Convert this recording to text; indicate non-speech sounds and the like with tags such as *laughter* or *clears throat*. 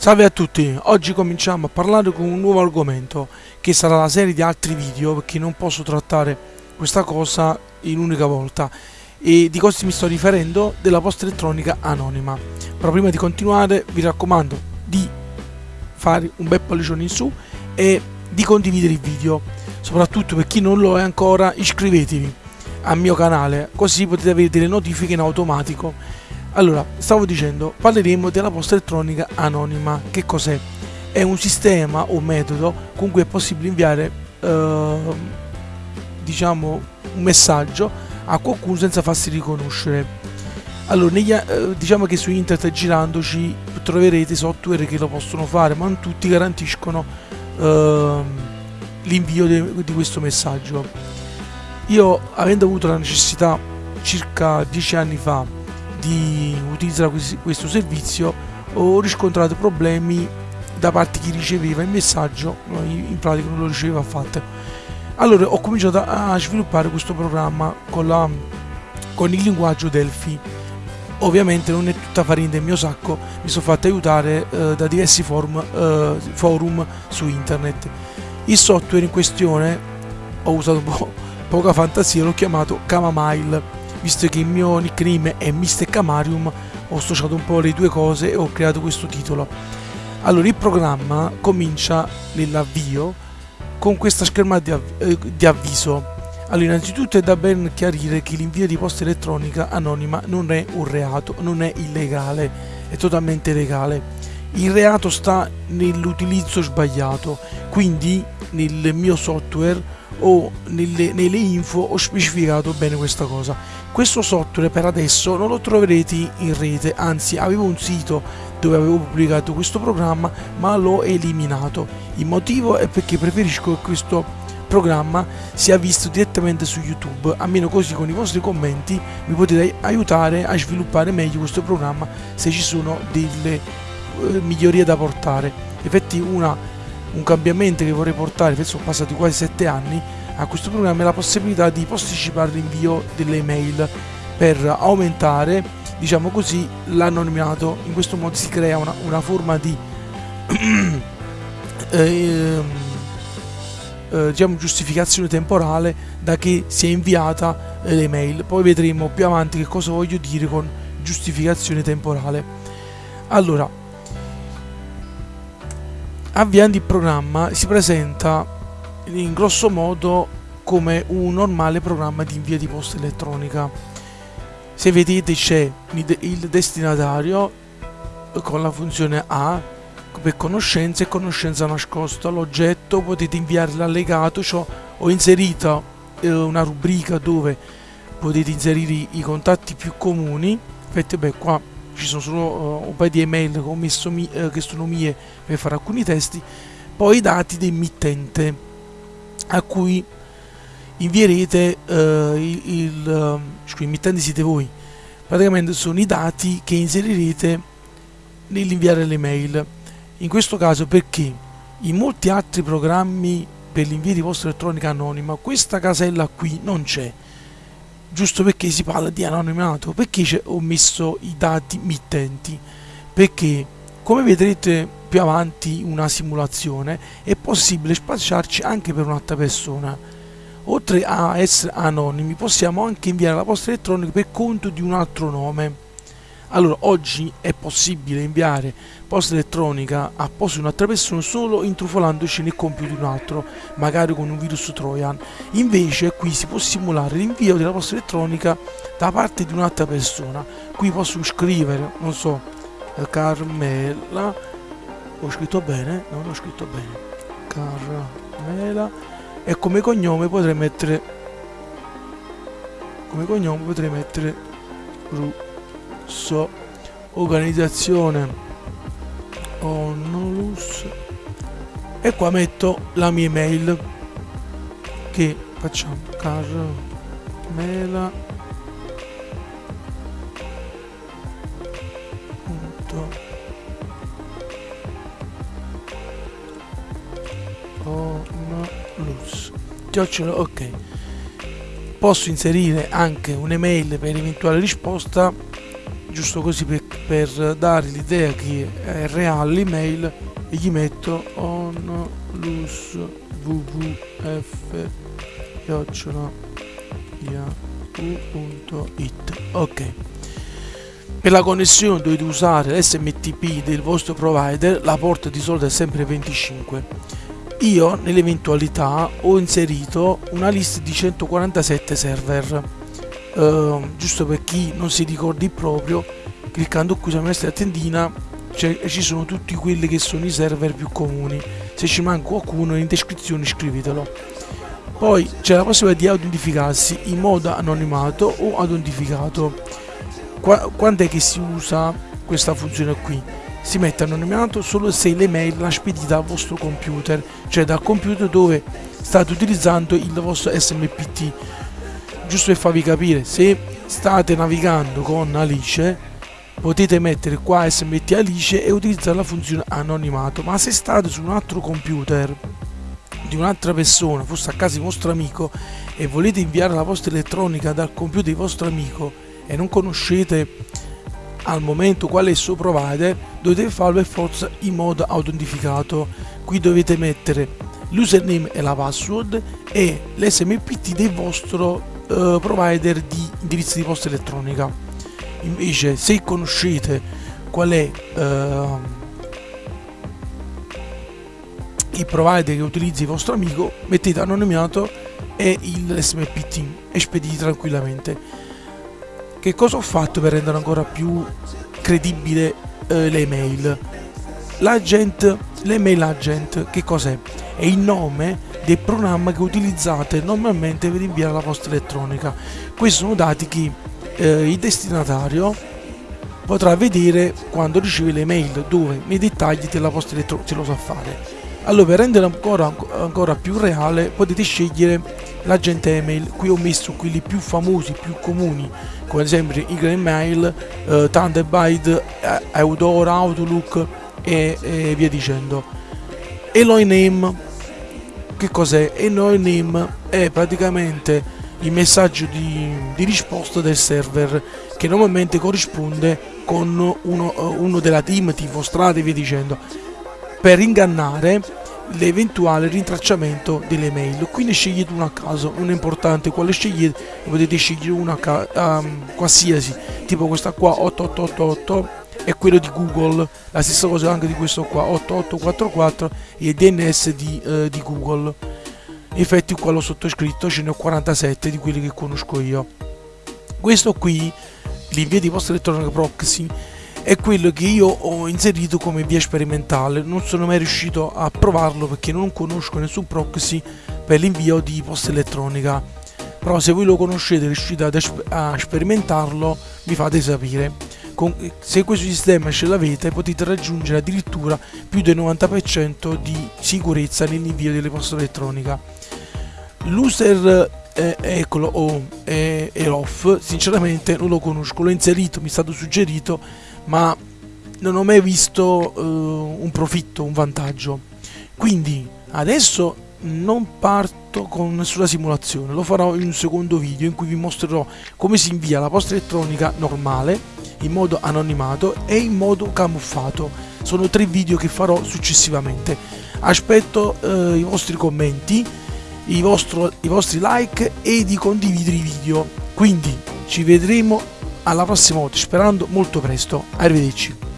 Salve a tutti, oggi cominciamo a parlare con un nuovo argomento che sarà la serie di altri video perché non posso trattare questa cosa in un'unica volta e di cosa mi sto riferendo? Della posta elettronica anonima. Però prima di continuare vi raccomando di fare un bel pollicione in su e di condividere il video, soprattutto per chi non lo è ancora iscrivetevi al mio canale così potete avere delle notifiche in automatico allora, stavo dicendo, parleremo della posta elettronica anonima. Che cos'è? È un sistema o metodo con cui è possibile inviare, eh, diciamo, un messaggio a qualcuno senza farsi riconoscere. Allora, negli, eh, diciamo che su internet girandoci troverete software che lo possono fare, ma non tutti garantiscono eh, l'invio di questo messaggio. Io, avendo avuto la necessità circa dieci anni fa di utilizzare questo servizio ho riscontrato problemi da parte di chi riceveva il messaggio in pratica non lo riceveva affatto. Allora ho cominciato a sviluppare questo programma con, la, con il linguaggio Delphi. Ovviamente non è tutta farina del mio sacco mi sono fatto aiutare eh, da diversi forum, eh, forum su internet. Il software in questione ho usato po poca fantasia l'ho chiamato Camamile visto che il mio nickname è Mr. Camarium ho associato un po' le due cose e ho creato questo titolo allora il programma comincia nell'avvio con questa schermata di, av eh, di avviso allora innanzitutto è da ben chiarire che l'invio di posta elettronica anonima non è un reato non è illegale è totalmente legale il reato sta nell'utilizzo sbagliato quindi nel mio software o nelle, nelle info ho specificato bene questa cosa. Questo software per adesso non lo troverete in rete anzi avevo un sito dove avevo pubblicato questo programma ma l'ho eliminato. Il motivo è perché preferisco che questo programma sia visto direttamente su youtube. Almeno così con i vostri commenti mi potete aiutare a sviluppare meglio questo programma se ci sono delle migliorie da portare infatti una un cambiamento che vorrei portare, penso sono passati quasi 7 anni, a questo programma è la possibilità di posticipare l'invio delle email per aumentare, diciamo così, l'anonimato. In questo modo si crea una, una forma di *clears throat* eh, eh, diciamo giustificazione temporale da che si è inviata eh, l'email. Poi vedremo più avanti che cosa voglio dire con giustificazione temporale. Allora, avviando il programma si presenta in grosso modo come un normale programma di invio di posta elettronica. Se vedete c'è il destinatario con la funzione A per conoscenza e conoscenza nascosta. L'oggetto potete inviare l'allegato cioè ho inserito eh, una rubrica dove potete inserire i contatti più comuni. Infatti beh qua ci sono solo uh, un paio di email che ho messo mi, uh, che sono mie per fare alcuni testi poi i dati dell'emittente a cui invierete uh, il, il uh, emittente siete voi. Praticamente sono i dati che inserirete nell'inviare le mail. In questo caso perché in molti altri programmi per l'invio di posta elettronica anonima questa casella qui non c'è giusto perché si parla di anonimato? Perché ho messo i dati mittenti? Perché come vedrete più avanti una simulazione è possibile spacciarci anche per un'altra persona. Oltre a essere anonimi possiamo anche inviare la posta elettronica per conto di un altro nome allora, oggi è possibile inviare posta elettronica a posto di un'altra persona solo intrufolandoci nel computer di un altro, magari con un virus Trojan. Invece qui si può simulare l'invio della posta elettronica da parte di un'altra persona. Qui posso scrivere, non so, Carmela, ho scritto bene? Non ho scritto bene. Carmela e come cognome potrei mettere come cognome potrei mettere Ru so organizzazione onolus e qua metto la mia email che facciamo carmela punto onolus chiocciola ok. Posso inserire anche un'email per eventuale risposta giusto così per, per dare l'idea che è reale l'email e gli metto onlus wwf yahoo.it ok. Per la connessione dovete usare l'SMTP del vostro provider, la porta di solito è sempre 25. Io nell'eventualità ho inserito una lista di 147 server, uh, giusto per chi non si ricordi proprio, cliccando qui sulla nostra tendina ci sono tutti quelli che sono i server più comuni. Se ci manca qualcuno in descrizione scrivetelo. Poi c'è la possibilità di autentificarsi in modo anonimato o autentificato Qua, quando è che si usa questa funzione qui? Si mette anonimato solo se l'email l'ha spedita al vostro computer, cioè dal computer dove state utilizzando il vostro SMPT. Giusto per farvi capire, se state navigando con Alice, potete mettere qua SMT Alice e utilizzare la funzione anonimato, ma se state su un altro computer di un'altra persona, forse a casa di vostro amico, e volete inviare la posta elettronica dal computer di vostro amico e non conoscete al momento qual è il suo provider dovete farlo per forza in modo autentificato. Qui dovete mettere l'username e la password e l'smpt del vostro uh, provider di indirizzo di posta elettronica invece se conoscete qual è uh, il provider che utilizza il vostro amico mettete anonimato e l'smpt e spedite tranquillamente che cosa ho fatto per rendere ancora più credibile eh, le email? L'agent, l'email agent, che cos'è? È il nome del programma che utilizzate normalmente per inviare la posta elettronica. Questi sono dati che eh, il destinatario potrà vedere quando riceve le mail dove nei dettagli della posta elettronica se lo sa fare. Allora per rendere ancora, ancora più reale potete scegliere l'agente email, qui ho messo quelli più famosi, più comuni, come ad esempio Eagle Mail, eh, Thunderbird, Eudora, Outlook e, e via dicendo. Eloy Name, che cos'è? Eloy Name è praticamente il messaggio di, di, risposta del server che normalmente corrisponde con uno, uno della team tipo strade e via dicendo per ingannare l'eventuale rintracciamento delle mail quindi scegliete uno a caso non è importante quale scegliete potete scegliere una um, qualsiasi tipo questa qua 8888 è quello di Google la stessa cosa anche di questo qua 8844 e il DNS di, uh, di Google. Infatti qua l'ho sottoscritto ce ne ho 47 di quelli che conosco io. Questo qui l'invio di posta elettronica proxy è quello che io ho inserito come via sperimentale. Non sono mai riuscito a provarlo perché non conosco nessun proxy per l'invio di posta elettronica. Però se voi lo conoscete e riuscite a sperimentarlo mi fate sapere Con, se questo sistema ce l'avete potete raggiungere addirittura più del 90% di sicurezza nell'invio delle poste elettronica l'user eh, eccolo o eh, off sinceramente non lo conosco l'ho inserito mi è stato suggerito ma non ho mai visto uh, un profitto, un vantaggio. Quindi adesso non parto con nessuna simulazione, lo farò in un secondo video in cui vi mostrerò come si invia la posta elettronica normale, in modo anonimato e in modo camuffato. Sono tre video che farò successivamente. Aspetto uh, i vostri commenti, i, vostro, i vostri like e di condividere i video. Quindi ci vedremo alla prossima volta, sperando molto presto. Arrivederci.